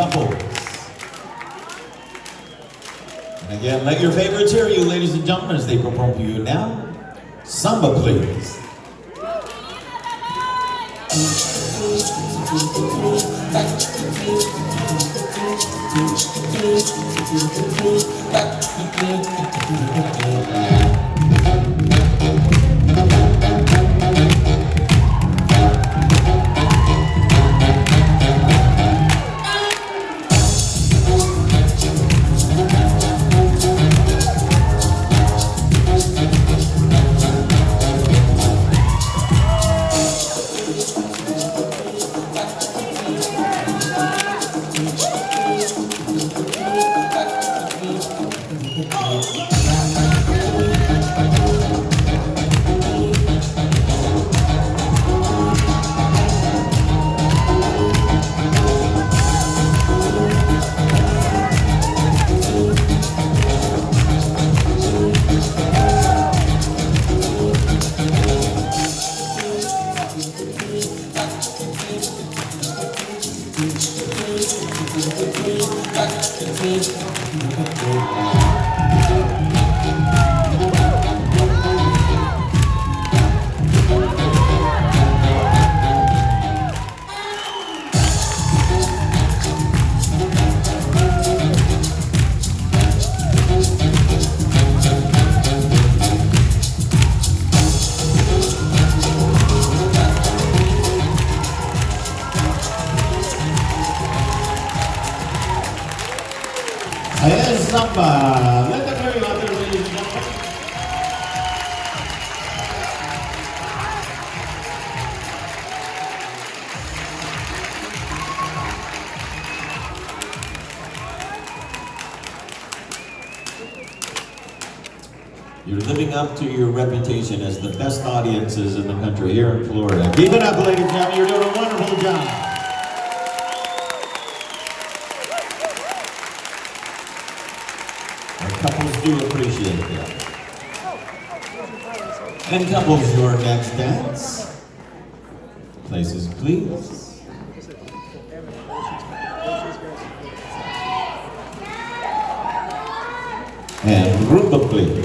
couples. And again, let your favorites hear you, ladies and gentlemen, as they perform for you now. Samba, please. Samba. Let them hear. You're living up to your reputation as the best audiences in the country here in Florida. Keep it up, ladies and gentlemen. You're doing And couples, your next dance. Places, please. And rumba, please.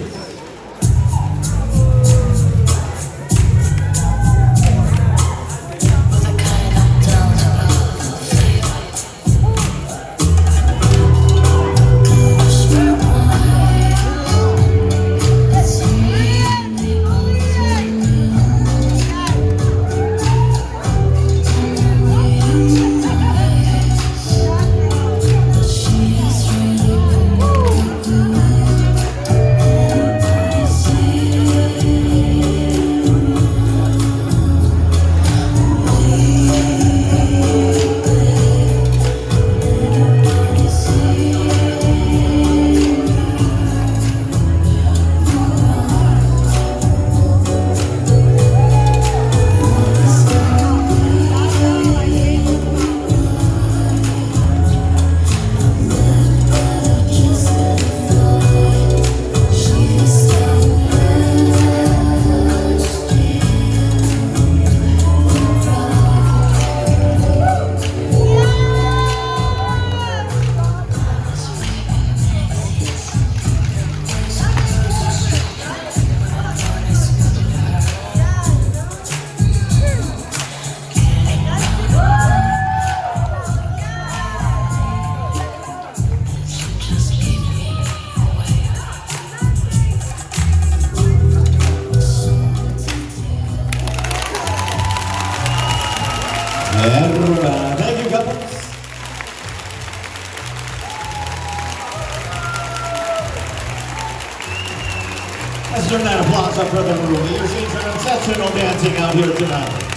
Let's turn that applause up for the room. You're seeing some exceptional dancing out here tonight.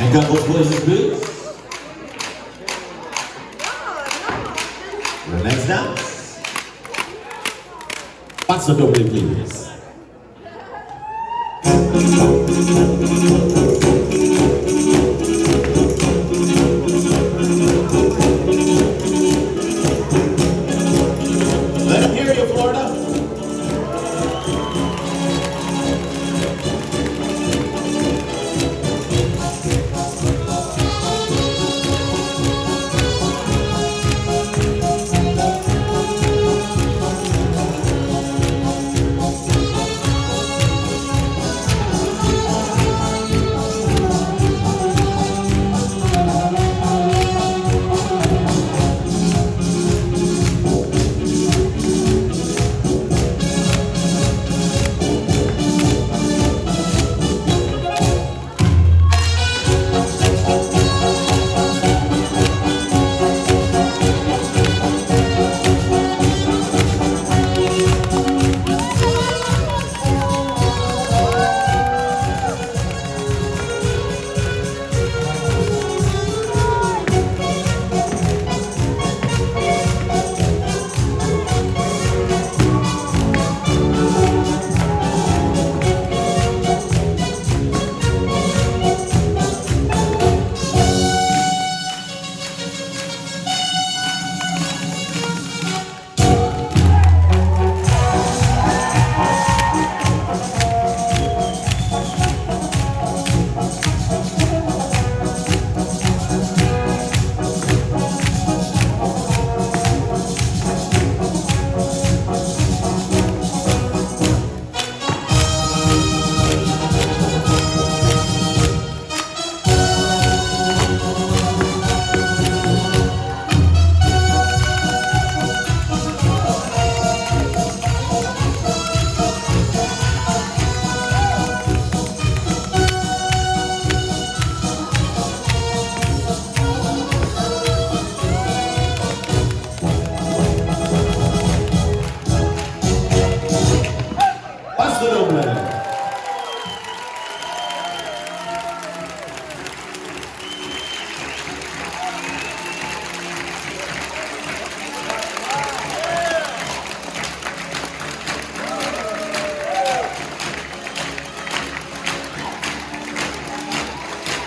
Ainda places fazer The next dance. Paso doble, please.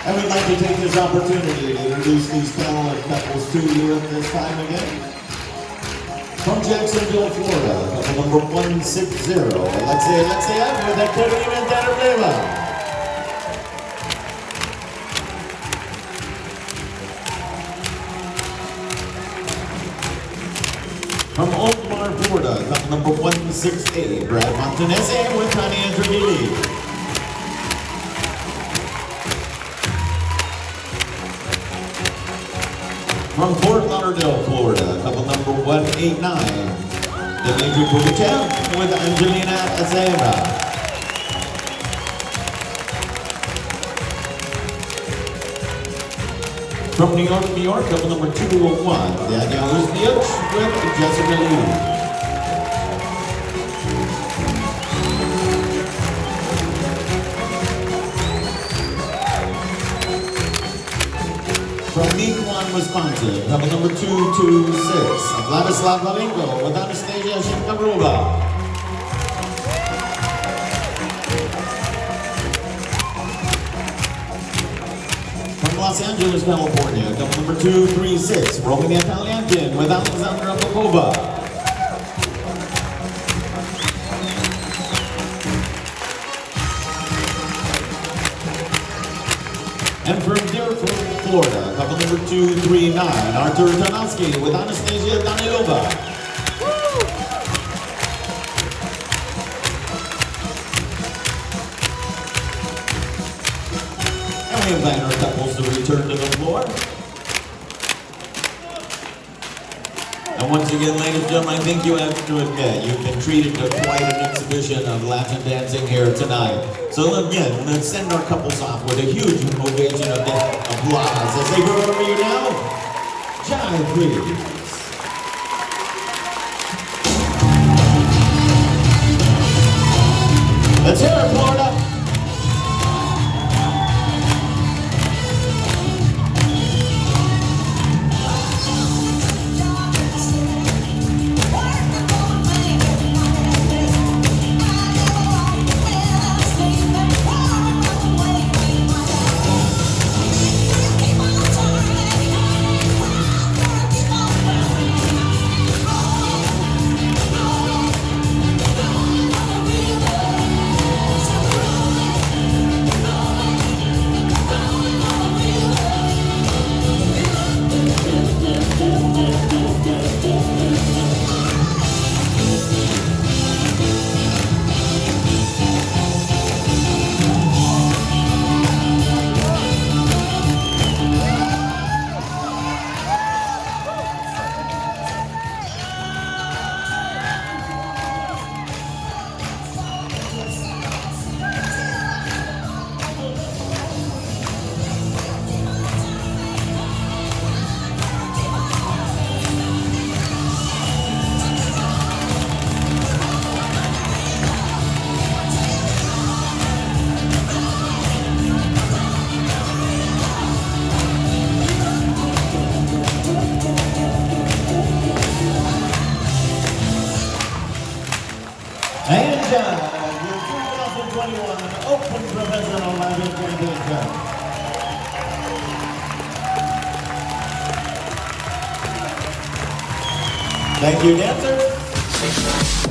And we'd like to take this opportunity to introduce these talented couples to you at this time again. From Jacksonville, Florida, couple number 160, Alexia Alexeyev with Activity Mental From Oakmar, Florida, couple number 168, Brad Montanese with Tanya Andrighi. From Fort Lauderdale, Florida, couple number 189, Dimitri Pugachev with Angelina Azera. From New York, New York, couple number 201, Danielle Uzniuk with Jessica Lee. From Mequon, Wisconsin, couple number 226, Vladislav Lavinko with Anastasia Shenkarova. From Los Angeles, California, couple number 236, Romania Italiankin with Alexandra Popova. And from Florida, couple number 239, Artur Tarnowski with Anastasia Danilova. And we invite our couples to return to the floor. And once again, ladies and gentlemen, I think you have to admit you've been treated to quite an exhibition of Latin dancing here tonight. So again, let's send our couples off with a huge ovation of applause as they go over you now. Jive, please. Let's hear it, Florida. Thank you, dancer.